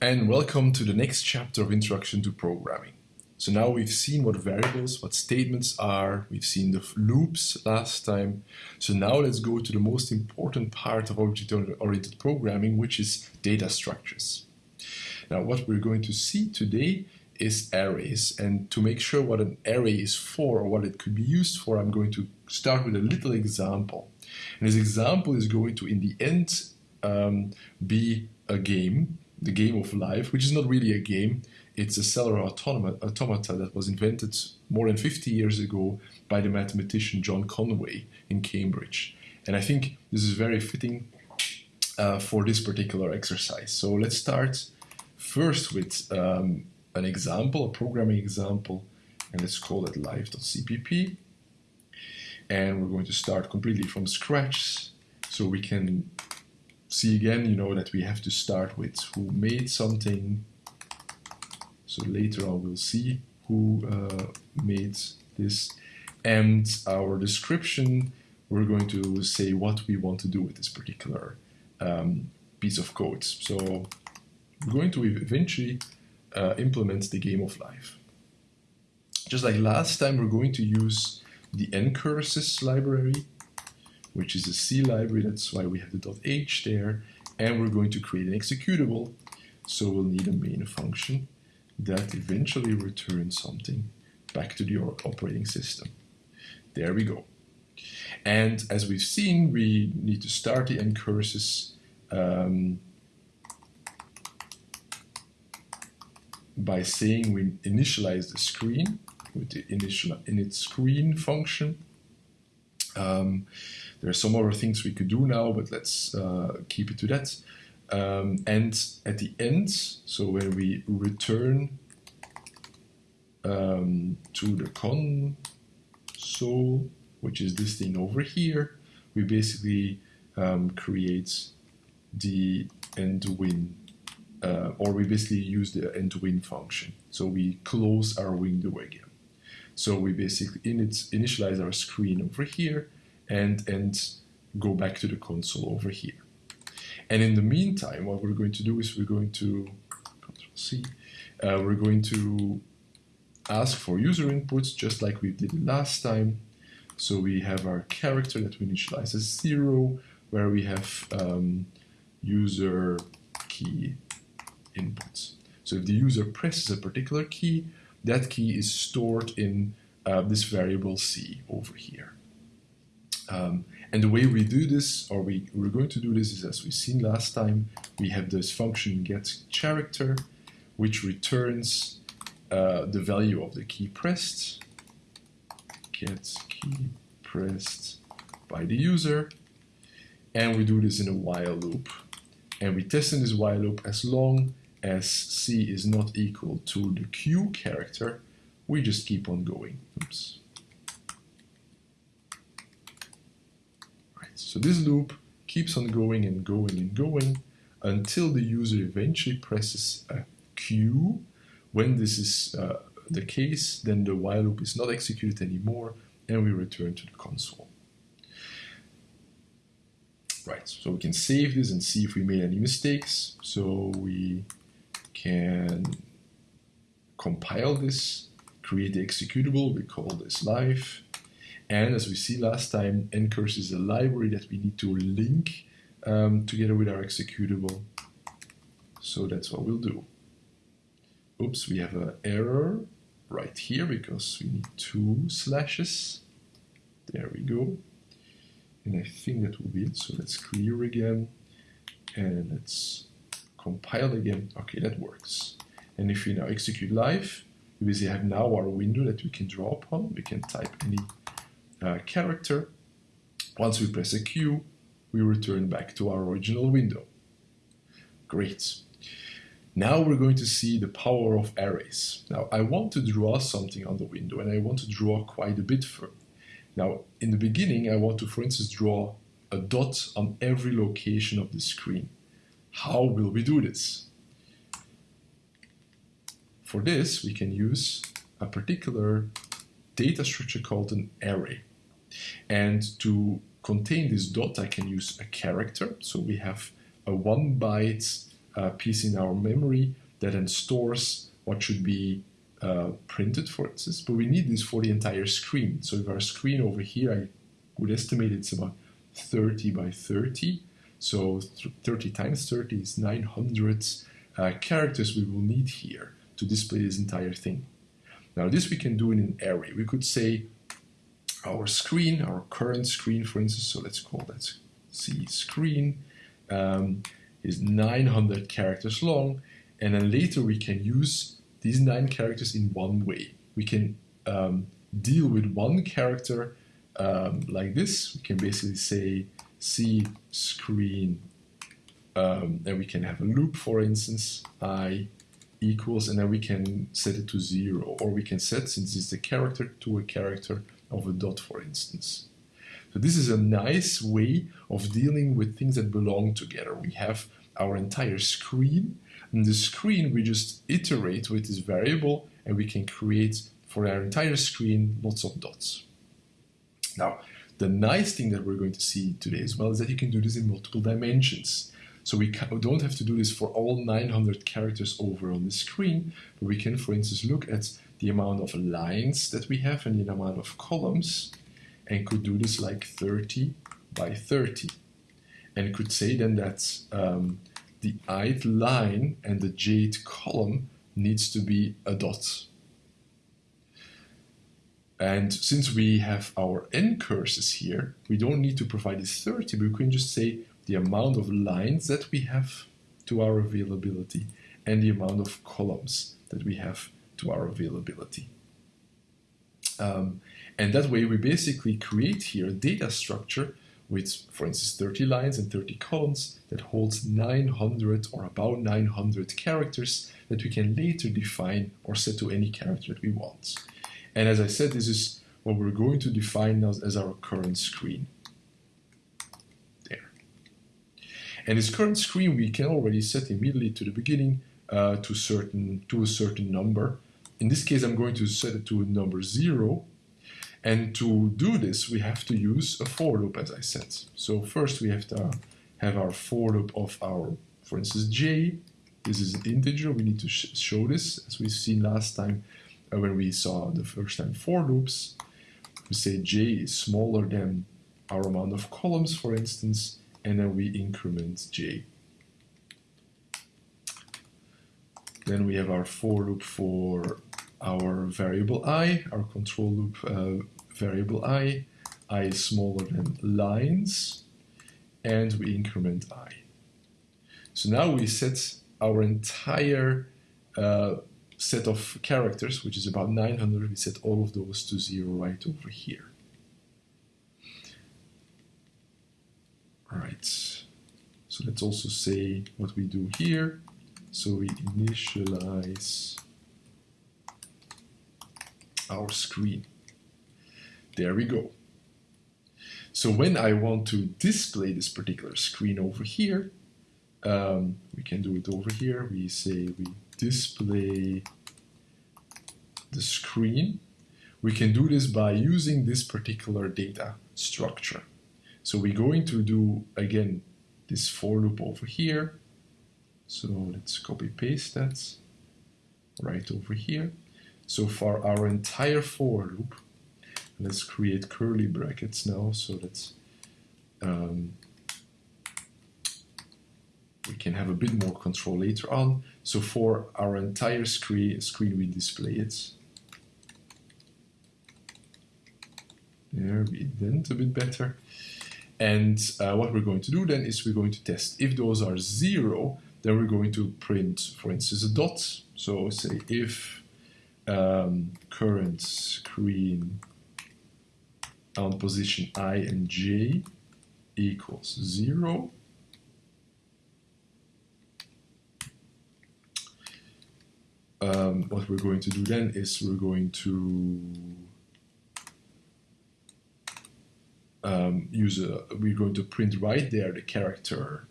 and welcome to the next chapter of Introduction to Programming. So now we've seen what variables, what statements are, we've seen the loops last time. So now let's go to the most important part of object-oriented programming, which is data structures. Now what we're going to see today is arrays and to make sure what an array is for or what it could be used for, I'm going to start with a little example. And this example is going to, in the end, um, be a game, the game of life, which is not really a game. It's a cellular automata that was invented more than 50 years ago by the mathematician John Conway in Cambridge. And I think this is very fitting uh, for this particular exercise. So let's start first with um, an example, a programming example, and let's call it live.cpp. And we're going to start completely from scratch so we can see again, you know, that we have to start with who made something. So later on we'll see who uh, made this. And our description, we're going to say what we want to do with this particular um, piece of code. So we're going to eventually uh, implement the game of life. Just like last time, we're going to use the ncurses library which is a C library. That's why we have the .h there. And we're going to create an executable. So we'll need a main function that eventually returns something back to the operating system. There we go. And as we've seen, we need to start the ncurses um, by saying we initialize the screen with the initial init screen function. Um, there are some other things we could do now, but let's uh, keep it to that. Um, and at the end, so when we return um, to the console, which is this thing over here, we basically um, create the end win, uh, or we basically use the end win function. So we close our window again. So we basically initialize our screen over here, and, and go back to the console over here. And in the meantime, what we're going to do is we're going to, Control C, uh, we're going to ask for user inputs just like we did last time. So we have our character that we initialize as zero, where we have um, user key inputs. So if the user presses a particular key, that key is stored in uh, this variable C over here. Um, and the way we do this, or we, we're going to do this is as we've seen last time, we have this function get character, which returns uh, the value of the key pressed, get key pressed by the user, and we do this in a while loop. And we test in this while loop as long as C is not equal to the Q character, we just keep on going. Oops. So this loop keeps on going and going and going until the user eventually presses a Q. When this is uh, the case, then the while loop is not executed anymore and we return to the console. Right, so we can save this and see if we made any mistakes. So we can compile this, create the executable, we call this live, and as we see last time, ncurse is a library that we need to link um, together with our executable. So that's what we'll do. Oops, we have an error right here because we need two slashes. There we go. And I think that will be it. So let's clear again and let's compile again. Okay, that works. And if we now execute live, we have now our window that we can draw upon. We can type any uh, character. Once we press a Q, we return back to our original window. Great. Now we're going to see the power of arrays. Now I want to draw something on the window and I want to draw quite a bit for. Now in the beginning I want to for instance draw a dot on every location of the screen. How will we do this? For this we can use a particular data structure called an array. And to contain this dot, I can use a character. So we have a one byte uh, piece in our memory that then stores what should be uh, printed, for instance. But we need this for the entire screen. So if our screen over here, I would estimate it's about 30 by 30. So 30 times 30 is 900 uh, characters we will need here to display this entire thing. Now this we can do in an array. We could say our screen, our current screen, for instance, so let's call that C screen, um, is 900 characters long, and then later we can use these nine characters in one way. We can um, deal with one character um, like this. We can basically say C screen, um, and we can have a loop, for instance, I equals, and then we can set it to zero, or we can set, since it's a character, to a character of a dot, for instance. So this is a nice way of dealing with things that belong together. We have our entire screen, and the screen we just iterate with this variable, and we can create for our entire screen lots of dots. Now, the nice thing that we're going to see today as well is that you can do this in multiple dimensions. So we don't have to do this for all 900 characters over on the screen, but we can, for instance, look at the amount of lines that we have and the amount of columns, and could do this like 30 by 30. And could say then that um, the ith line and the jth column needs to be a dot. And since we have our ncurses here, we don't need to provide this 30, but we can just say the amount of lines that we have to our availability and the amount of columns that we have to our availability. Um, and that way we basically create here a data structure with, for instance, 30 lines and 30 columns that holds 900 or about 900 characters that we can later define or set to any character that we want. And as I said, this is what we're going to define as, as our current screen. There. And this current screen we can already set immediately to the beginning uh, to certain to a certain number. In this case, I'm going to set it to a number zero. And to do this, we have to use a for loop, as I said. So first we have to have our for loop of our, for instance, j. This is an integer. We need to sh show this, as we've seen last time uh, when we saw the first time for loops. We say j is smaller than our amount of columns, for instance, and then we increment j. Then we have our for loop for our variable i, our control loop uh, variable i. i is smaller than lines, and we increment i. So now we set our entire uh, set of characters, which is about 900, we set all of those to zero right over here. Right, so let's also say what we do here. So we initialize our screen. There we go. So when I want to display this particular screen over here, um, we can do it over here. We say we display the screen. We can do this by using this particular data structure. So we're going to do, again, this for loop over here. So let's copy paste that right over here. So for our entire for loop, let's create curly brackets now so that um, we can have a bit more control later on. So for our entire screen, screen we display it. There we indent a bit better. And uh, what we're going to do then is we're going to test. If those are zero, then we're going to print, for instance, a dot. So say if um, current screen on position i and j equals zero, um, what we're going to do then is we're going to um, use a, we're going to print right there the character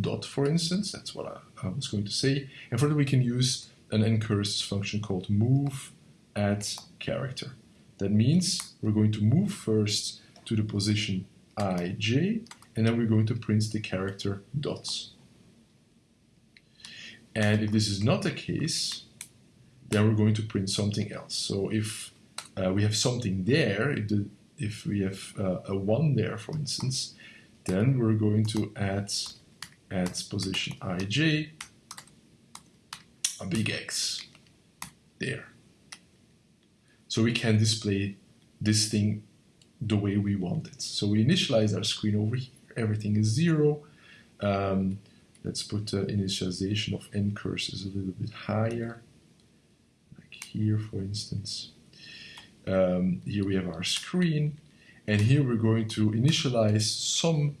dot, for instance. That's what I, I was going to say. And further we can use an ncurses function called move at character. That means we're going to move first to the position i, j, and then we're going to print the character dots. And if this is not the case, then we're going to print something else. So if uh, we have something there, if, the, if we have uh, a 1 there, for instance, then we're going to add at position ij a big X there. So we can display this thing the way we want it. So we initialize our screen over here. Everything is zero. Um, let's put the initialization of ncurses a little bit higher, like here, for instance. Um, here we have our screen, and here we're going to initialize some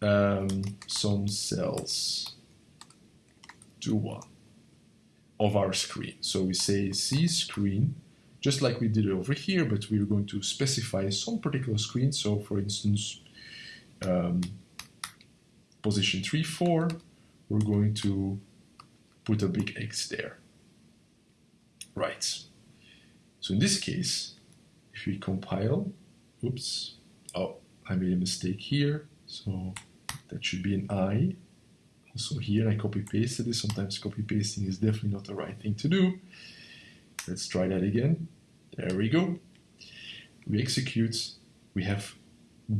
um, some cells to one of our screen. So we say C screen, just like we did over here, but we're going to specify some particular screen. So for instance, um, position 3, 4, we're going to put a big X there. Right. So in this case, if we compile, oops, oh, I made a mistake here. So that should be an I. Also here I copy pasted this. Sometimes copy pasting is definitely not the right thing to do. Let's try that again. There we go. We execute. We have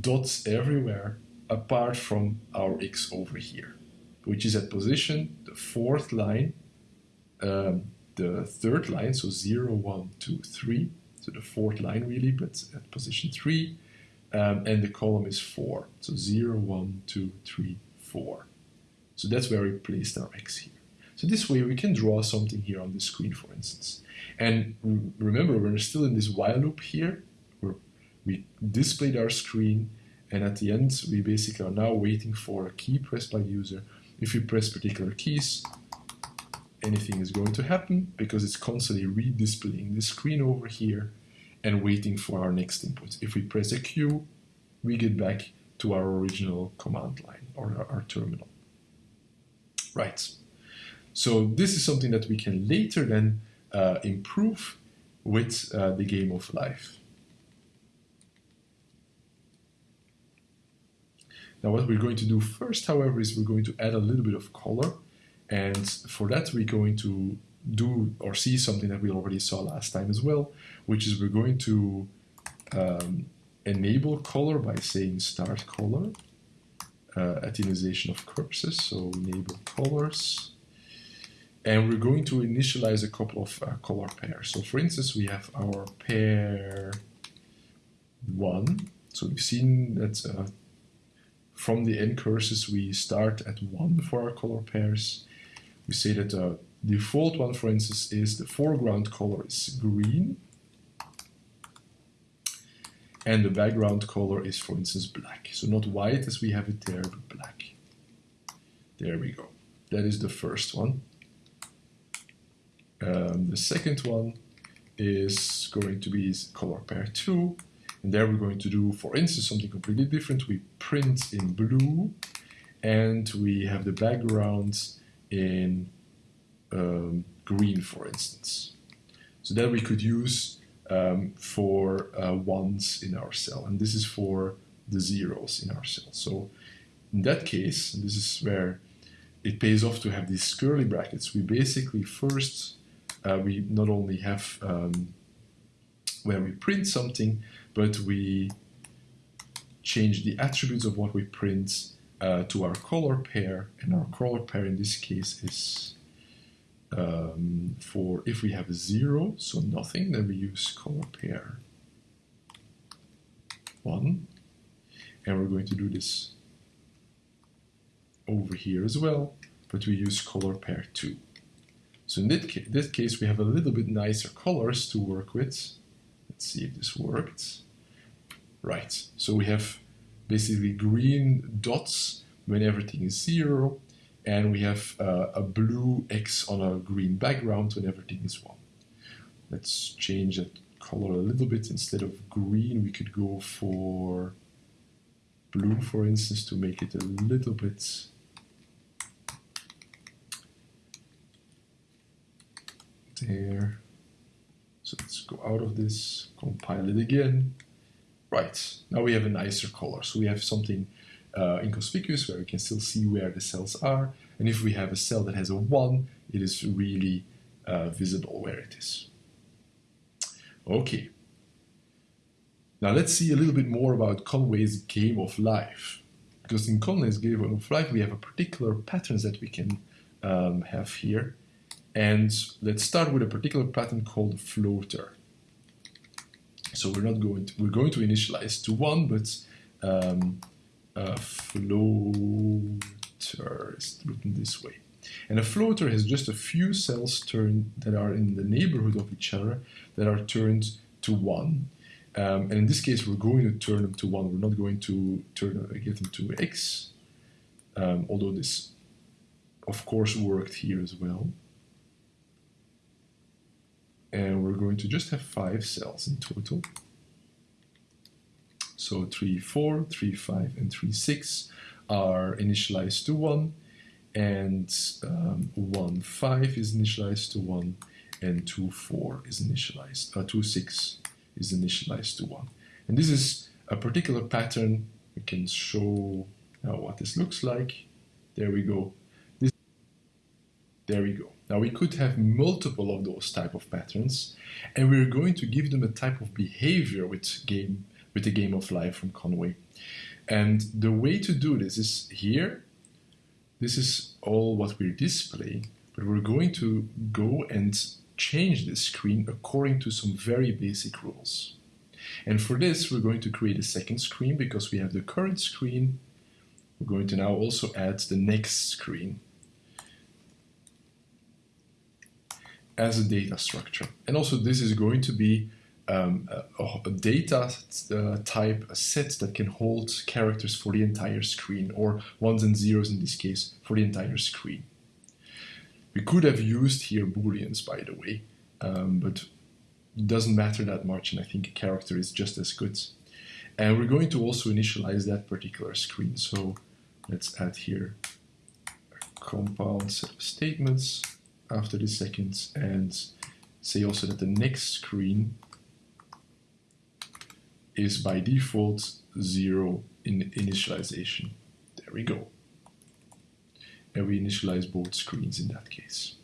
dots everywhere apart from our X over here, which is at position, the fourth line, um, the third line, so 0, 1, 2, 3, so the fourth line really, but at position 3, um, and the column is 4, so 0, 1, 2, 3, 4. So that's where we placed our X here. So this way we can draw something here on the screen, for instance. And remember, we're still in this while loop here, where we displayed our screen, and at the end, we basically are now waiting for a key pressed by user. If we press particular keys, anything is going to happen because it's constantly redisplaying the screen over here and waiting for our next input. If we press a Q, we get back to our original command line or our, our terminal. Right. So this is something that we can later then uh, improve with uh, the game of life. Now what we're going to do first, however, is we're going to add a little bit of color. And for that, we're going to do or see something that we already saw last time as well, which is we're going to um, enable color by saying start color, uh, atomization of cursors, so enable colors. And we're going to initialize a couple of uh, color pairs. So for instance, we have our pair one. So we've seen that uh, from the ncurses, we start at 1 for our color pairs. We say that the default one, for instance, is the foreground color is green. And the background color is, for instance, black. So not white as we have it there, but black. There we go. That is the first one. Um, the second one is going to be color pair 2. And there we're going to do, for instance, something completely different. We print in blue and we have the background in um, green, for instance. So that we could use um, for uh, ones in our cell. And this is for the zeros in our cell. So in that case, this is where it pays off to have these curly brackets. We basically first, uh, we not only have um, where we print something, but we change the attributes of what we print uh, to our color pair, and our color pair in this case is um, for if we have a zero, so nothing, then we use color pair one, and we're going to do this over here as well, but we use color pair two. So in this case, this case we have a little bit nicer colors to work with. Let's see if this worked. Right, so we have basically green dots when everything is zero, and we have uh, a blue X on a green background when everything is one. Let's change that color a little bit. Instead of green, we could go for blue, for instance, to make it a little bit there. So let's go out of this, compile it again. Right, now we have a nicer color. So we have something uh, inconspicuous where we can still see where the cells are. And if we have a cell that has a 1, it is really uh, visible where it is. Okay. Now let's see a little bit more about Conway's game of life. Because in Conway's game of life, we have a particular patterns that we can um, have here. And let's start with a particular pattern called floater. So we're not going to, we're going to initialize to one, but um, a floater is written this way. And a floater has just a few cells turned that are in the neighborhood of each other that are turned to one. Um, and in this case, we're going to turn them to one. We're not going to turn uh, get them to x, um, although this, of course, worked here as well and we're going to just have five cells in total. So 3, 4, 3, 5, and 3, 6 are initialized to 1, and um, 1, 5 is initialized to 1, and 2, 4 is initialized, uh, 2, 6 is initialized to 1. And this is a particular pattern. We can show now what this looks like. There we go. This, there we go. Now we could have multiple of those type of patterns, and we're going to give them a type of behavior with game with the game of life from Conway. And the way to do this is here. This is all what we're displaying, but we're going to go and change this screen according to some very basic rules. And for this, we're going to create a second screen because we have the current screen. We're going to now also add the next screen. as a data structure. And also this is going to be um, a, a, data uh, type, a set that can hold characters for the entire screen, or ones and zeros in this case, for the entire screen. We could have used here booleans, by the way, um, but it doesn't matter that much, and I think a character is just as good. And we're going to also initialize that particular screen. So let's add here a compound set of statements after the seconds and say also that the next screen is by default zero in initialization. There we go. And we initialize both screens in that case.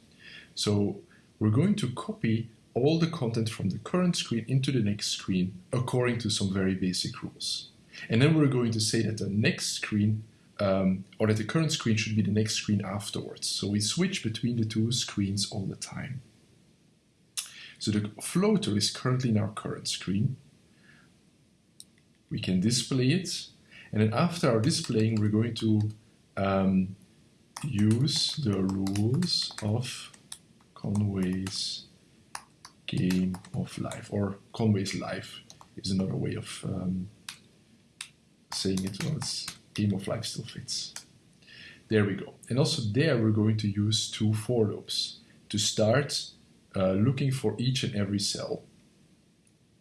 So we're going to copy all the content from the current screen into the next screen according to some very basic rules. And then we're going to say that the next screen um, or that the current screen should be the next screen afterwards. So we switch between the two screens all the time. So the floater is currently in our current screen. We can display it. And then after our displaying, we're going to um, use the rules of Conway's game of life, or Conway's life is another way of um, saying it. Well, it's game of life still fits. There we go. And also there we're going to use two for loops to start uh, looking for each and every cell.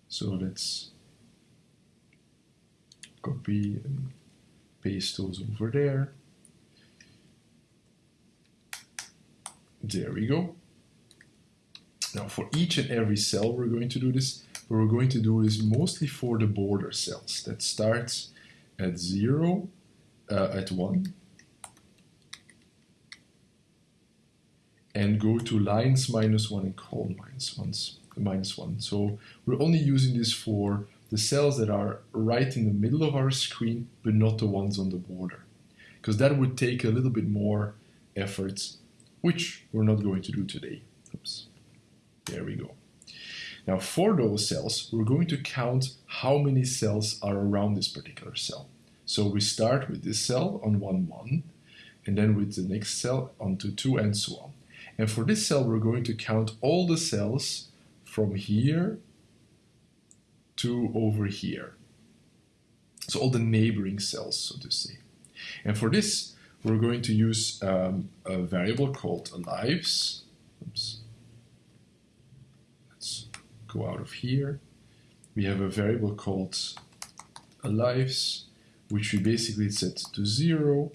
So let's copy and paste those over there. There we go. Now for each and every cell we're going to do this, but we're going to do this mostly for the border cells that starts at zero uh, at 1 and go to lines minus 1 and column minus, ones, minus 1. So we're only using this for the cells that are right in the middle of our screen, but not the ones on the border. Because that would take a little bit more effort, which we're not going to do today. Oops. There we go. Now for those cells, we're going to count how many cells are around this particular cell. So we start with this cell on 1, 1, and then with the next cell onto 2, and so on. And for this cell, we're going to count all the cells from here to over here. So all the neighboring cells, so to say. And for this, we're going to use um, a variable called lives. Oops. Let's go out of here. We have a variable called lives which we basically set to zero.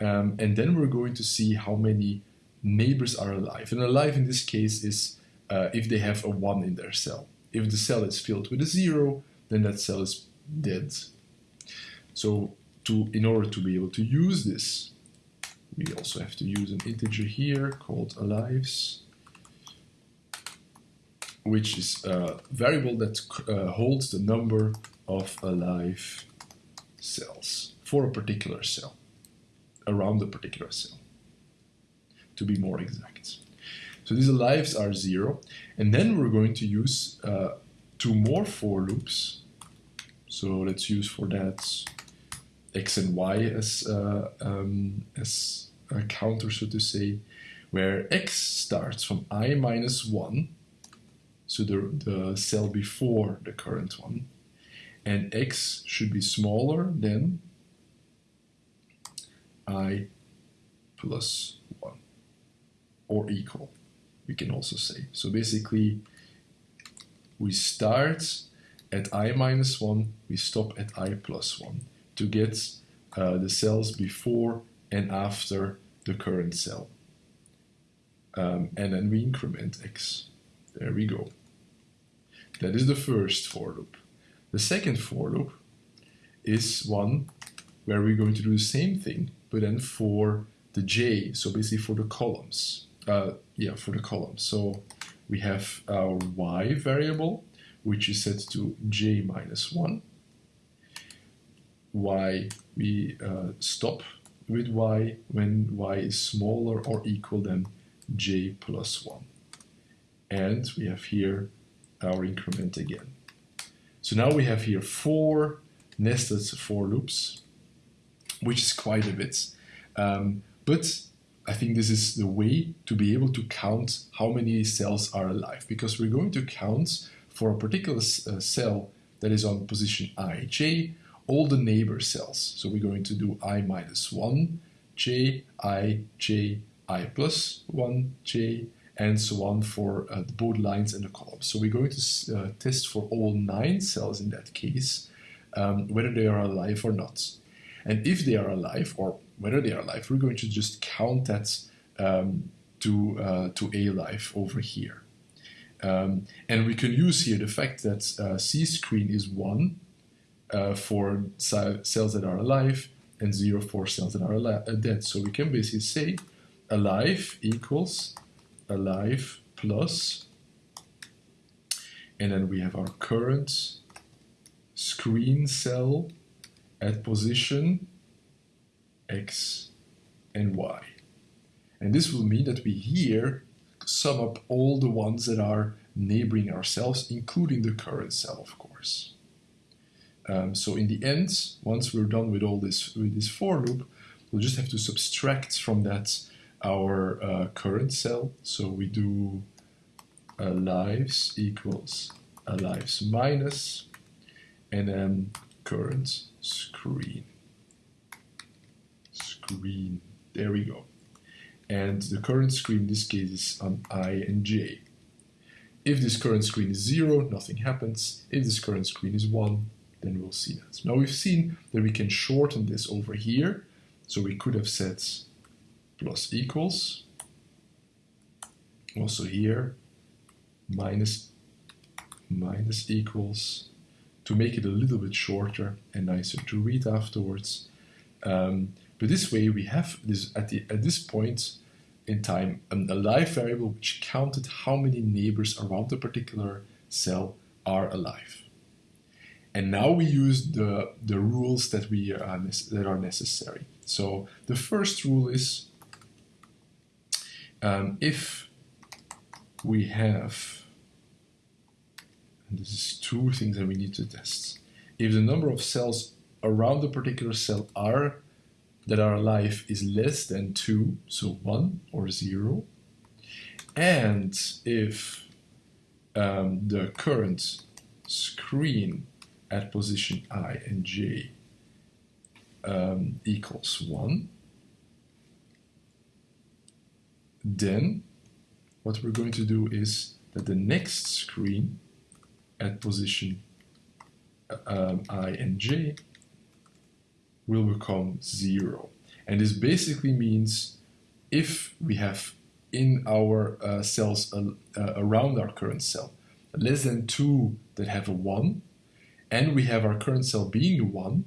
Um, and then we're going to see how many neighbors are alive. And alive in this case is uh, if they have a 1 in their cell. If the cell is filled with a 0, then that cell is dead. So to, in order to be able to use this, we also have to use an integer here called alives, which is a variable that uh, holds the number of alive cells for a particular cell, around a particular cell, to be more exact. So these lives are zero, and then we're going to use uh, two more for loops. So let's use for that x and y as uh, um, as a counter, so to say, where x starts from i minus 1, so the, the cell before the current one, and x should be smaller than i plus 1, or equal, we can also say. So basically, we start at i minus 1, we stop at i plus 1 to get uh, the cells before and after the current cell. Um, and then we increment x. There we go. That is the first for loop. The second for loop is one where we're going to do the same thing, but then for the j, so basically for the columns. Uh, yeah, for the columns. So we have our y variable, which is set to j minus 1 y, we uh, stop with y when y is smaller or equal than j plus 1. And we have here our increment again. So now we have here four nested for loops, which is quite a bit. Um, but I think this is the way to be able to count how many cells are alive, because we're going to count for a particular uh, cell that is on position ij all the neighbor cells. So we're going to do i minus 1, j, i, j, i plus 1, j, and so on for uh, both lines and the columns. So we're going to uh, test for all nine cells in that case, um, whether they are alive or not. And if they are alive, or whether they are alive, we're going to just count that um, to, uh, to a life over here. Um, and we can use here the fact that uh, C screen is 1 uh, for cells that are alive and zero for cells that are uh, dead. So we can basically say alive equals alive plus, and then we have our current screen cell at position x and y. And this will mean that we here sum up all the ones that are neighboring ourselves, including the current cell, of course. Um, so in the end, once we're done with all this with this for loop, we'll just have to subtract from that our uh, current cell. So we do uh, lives equals uh, lives minus, and then current screen. Screen. There we go. And the current screen in this case is on i and j. If this current screen is 0, nothing happens. If this current screen is 1, then we'll see that. Now we've seen that we can shorten this over here. So we could have said plus equals. Also here, minus, minus equals to make it a little bit shorter and nicer to read afterwards. Um, but this way we have this at, the, at this point in time an, a live variable which counted how many neighbors around a particular cell are alive. And now we use the, the rules that, we are, that are necessary. So the first rule is um, if we have, this is two things that we need to test. If the number of cells around the particular cell are that are alive is less than 2, so 1 or 0, and if um, the current screen at position i and j um, equals 1, then what we're going to do is that the next screen at position um, i and j will become 0. And this basically means if we have in our uh, cells uh, uh, around our current cell less than 2 that have a 1, and we have our current cell being a 1,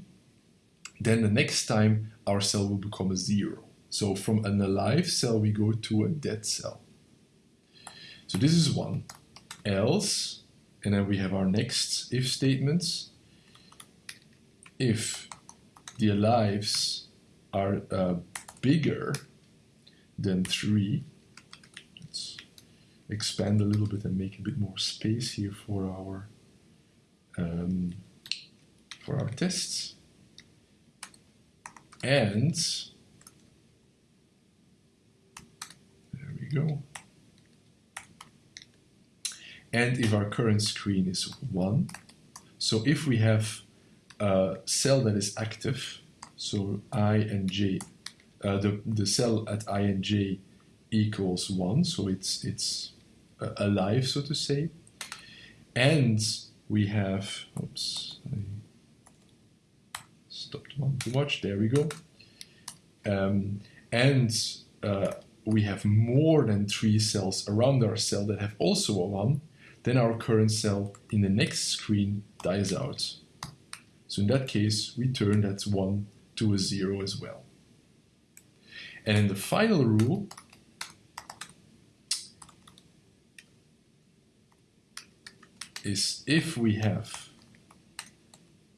then the next time our cell will become a 0. So from an alive cell, we go to a dead cell. So this is one. Else, and then we have our next if statements. If the lives are uh, bigger than 3, let's expand a little bit and make a bit more space here for our um, for our tests. And there we go. And if our current screen is 1, so if we have a cell that is active, so i and j, uh, the, the cell at i and j equals 1, so it's, it's uh, alive, so to say, and we have, oops, I stopped one too much, there we go. Um, and uh, we have more than three cells around our cell that have also a 1, then our current cell in the next screen dies out. So in that case, we turn that 1 to a 0 as well. And in the final rule, is if we have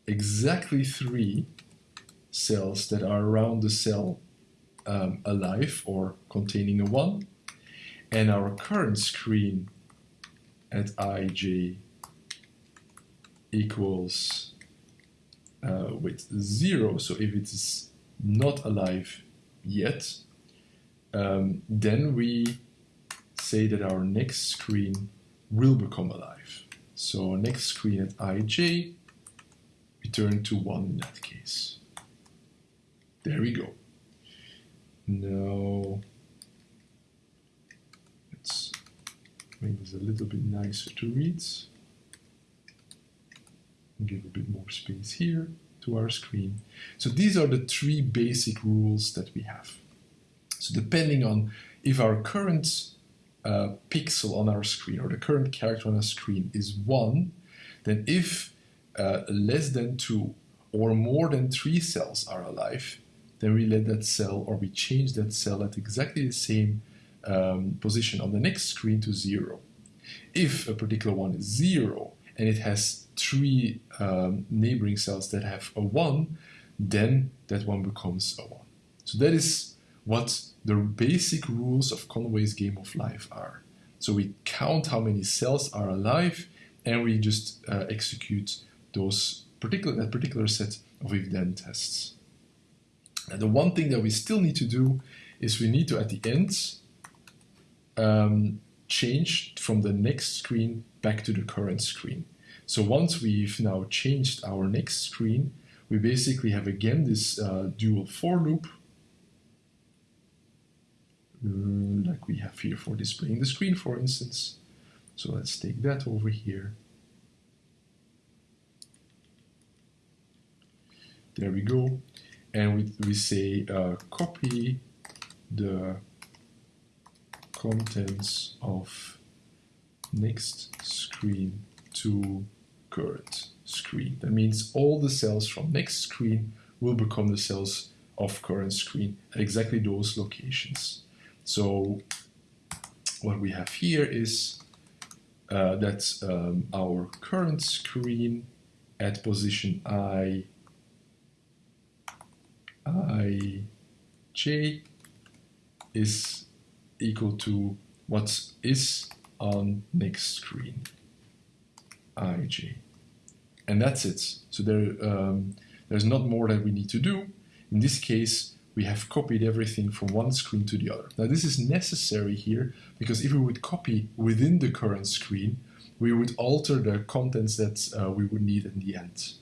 exactly three cells that are around the cell um, alive or containing a 1, and our current screen at ij equals uh, with 0, so if it is not alive yet, um, then we say that our next screen will become alive. So next screen at ij, return to 1 in that case. There we go. Now, let's make this a little bit nicer to read. Give a bit more space here to our screen. So these are the three basic rules that we have. So depending on if our current uh, pixel on our screen or the current character on our screen is 1, then if uh, less than 2 or more than 3 cells are alive, then we let that cell or we change that cell at exactly the same um, position on the next screen to 0. If a particular one is 0 and it has three um, neighboring cells that have a 1, then that one becomes a 1. So that is what the basic rules of Conway's game of life are. So we count how many cells are alive and we just uh, execute those particular that particular set of if-then tests. And the one thing that we still need to do is we need to at the end um, change from the next screen back to the current screen. So once we've now changed our next screen, we basically have again this uh, dual for loop uh, like we have here for displaying the screen, for instance. So let's take that over here. There we go. And we, we say uh, copy the contents of next screen to current screen. That means all the cells from next screen will become the cells of current screen at exactly those locations. So what we have here is uh, that um, our current screen at position i, i, j is equal to what is on next screen, ij. And that's it. So there, um, there's not more that we need to do. In this case, we have copied everything from one screen to the other. Now this is necessary here because if we would copy within the current screen, we would alter the contents that uh, we would need in the end.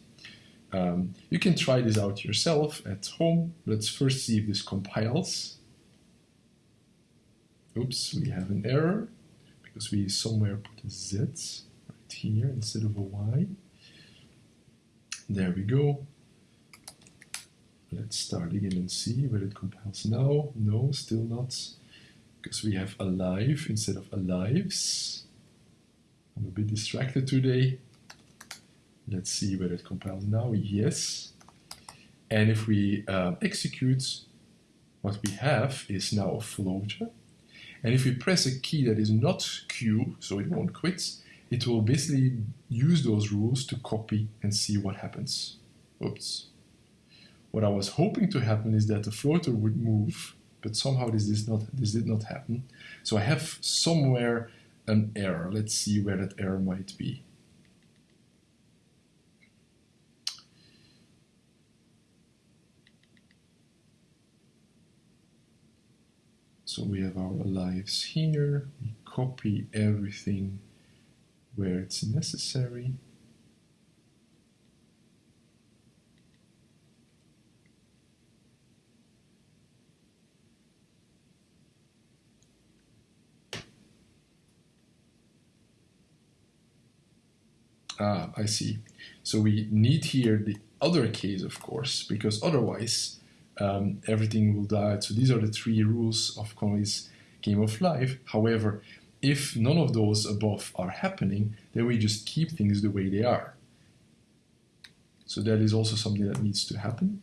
Um, you can try this out yourself at home. Let's first see if this compiles. Oops, we have an error because we somewhere put a Z right here instead of a Y. There we go. Let's start again and see whether it compiles now. No, still not, because we have alive instead of alives. I'm a bit distracted today. Let's see whether it compiles now. Yes. And if we uh, execute, what we have is now a floater. And if we press a key that is not Q, so it won't quit, it will basically use those rules to copy and see what happens. Oops. What I was hoping to happen is that the floater would move, but somehow this did not, this did not happen. So I have somewhere an error. Let's see where that error might be. So we have our lives here, we copy everything where it's necessary. Ah, I see. So we need here the other case, of course, because otherwise um, everything will die. So these are the three rules of Conway's game of life. However, if none of those above are happening, then we just keep things the way they are. So that is also something that needs to happen.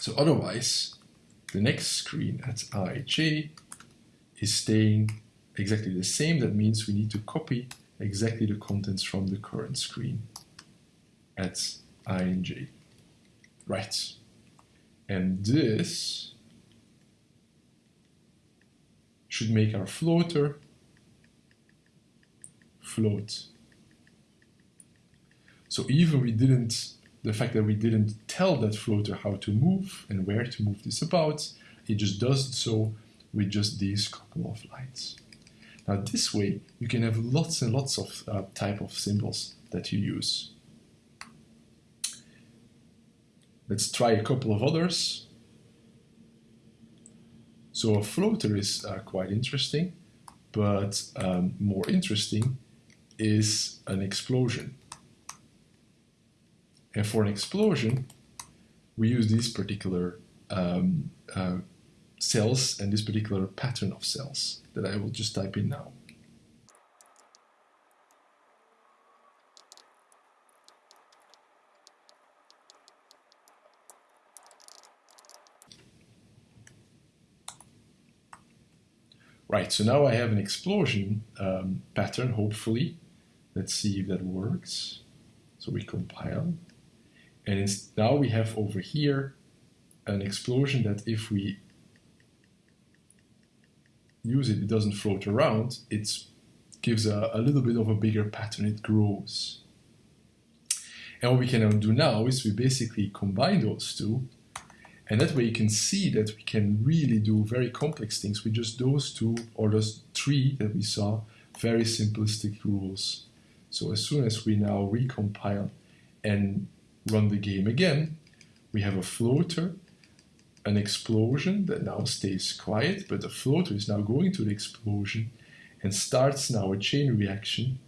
So otherwise, the next screen at ij is staying exactly the same. That means we need to copy exactly the contents from the current screen at ij. Right. And this should make our floater float. So even we didn't, the fact that we didn't tell that floater how to move and where to move this about, it just does so with just these couple of lines. Now this way you can have lots and lots of uh, type of symbols that you use. Let's try a couple of others. So a floater is uh, quite interesting, but um, more interesting is an explosion. And for an explosion, we use these particular um, uh, cells and this particular pattern of cells that I will just type in now. Right, so now I have an explosion um, pattern, hopefully. Let's see if that works. So we compile. And now we have over here an explosion that if we use it, it doesn't float around, it gives a, a little bit of a bigger pattern, it grows. And what we can do now is we basically combine those two and that way you can see that we can really do very complex things with just those two or those three that we saw, very simplistic rules. So as soon as we now recompile and run the game again, we have a floater, an explosion that now stays quiet, but the floater is now going to the explosion and starts now a chain reaction,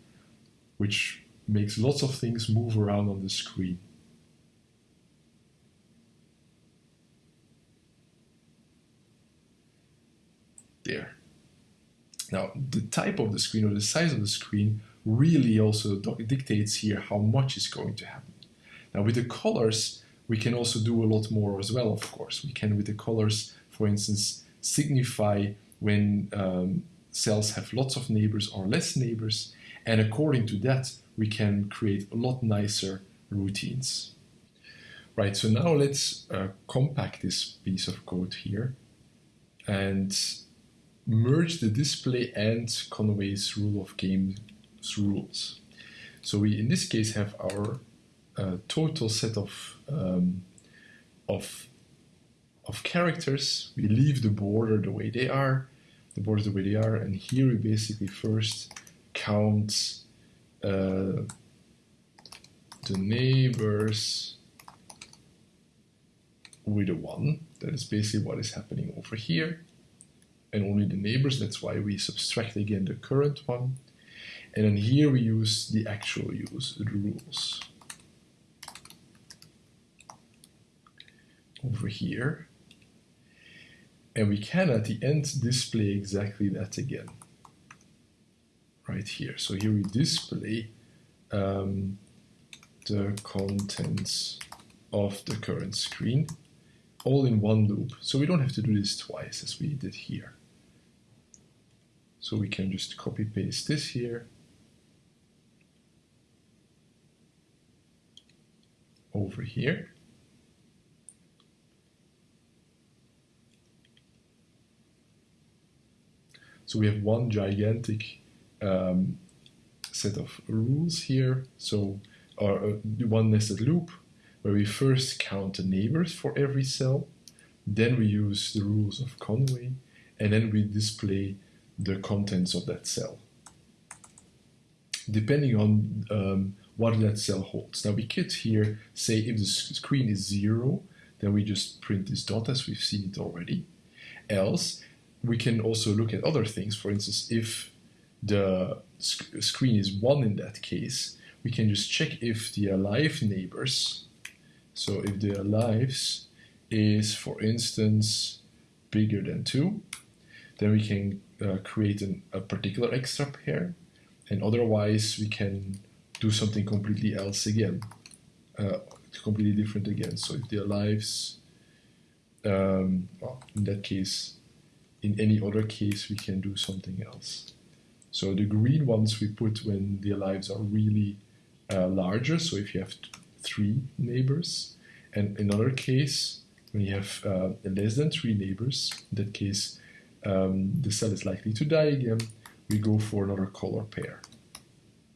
which makes lots of things move around on the screen. There. Now, the type of the screen or the size of the screen really also dictates here how much is going to happen. Now, with the colors, we can also do a lot more as well, of course. We can, with the colors, for instance, signify when um, cells have lots of neighbors or less neighbors, and according to that, we can create a lot nicer routines. Right, so now let's uh, compact this piece of code here and merge the display and Conway's rule of games rules. So we, in this case, have our uh, total set of um, of of characters. We leave the border the way they are, the borders the way they are, and here we basically first count uh, the neighbors with a one. That is basically what is happening over here and only the neighbors. That's why we subtract again the current one. And then here we use the actual use, the rules. Over here. And we can at the end display exactly that again. Right here. So here we display um, the contents of the current screen. all in one loop. So we don't have to do this twice as we did here. So we can just copy paste this here. Over here. So we have one gigantic um, set of rules here. So or uh, one nested loop where we first count the neighbors for every cell, then we use the rules of Conway, and then we display the contents of that cell, depending on um, what that cell holds. Now we could here say if the screen is zero, then we just print this dot as we've seen it already. Else, we can also look at other things. For instance, if the sc screen is one in that case, we can just check if the alive neighbors, so if the alives is, for instance, bigger than 2, then we can uh, create an, a particular extra pair, and otherwise we can do something completely else again, uh, completely different again. So if their lives, um, well, in that case, in any other case, we can do something else. So the green ones we put when their lives are really uh, larger, so if you have three neighbors, and another case, when you have uh, less than three neighbors, in that case, um, the cell is likely to die again, we go for another color pair.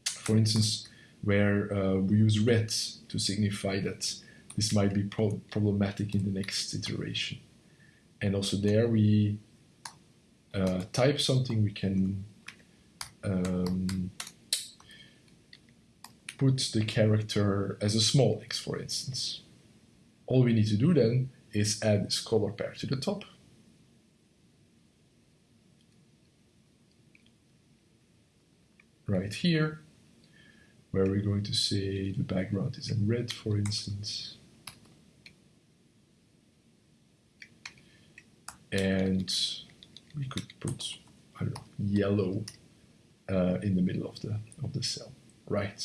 For instance, where uh, we use red to signify that this might be pro problematic in the next iteration. And also there we uh, type something, we can um, put the character as a small x, for instance. All we need to do then is add this color pair to the top. Right here, where we're going to say the background is in red, for instance. And we could put, I don't know, yellow uh, in the middle of the, of the cell. Right.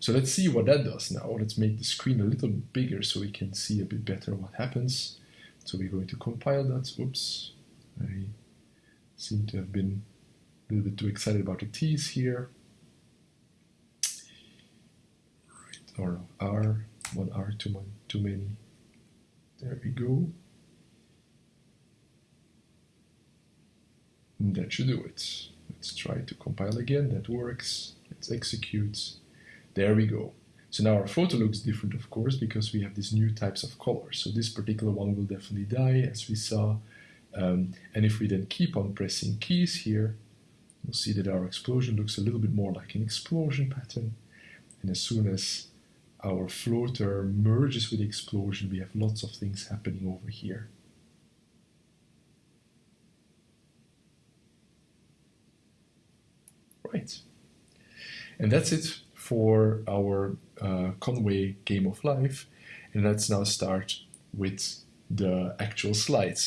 So let's see what that does now. Let's make the screen a little bigger so we can see a bit better what happens. So we're going to compile that. Oops, I seem to have been a little bit too excited about the T's here. Right, or R, one R too, many, too many. There we go. And that should do it. Let's try to compile again. That works. Let's execute. There we go. So now our floater looks different, of course, because we have these new types of colors. So this particular one will definitely die, as we saw. Um, and if we then keep on pressing keys here, you'll see that our explosion looks a little bit more like an explosion pattern. And as soon as our floater merges with the explosion, we have lots of things happening over here. Right. And that's it for our uh, Conway Game of Life. And let's now start with the actual slides.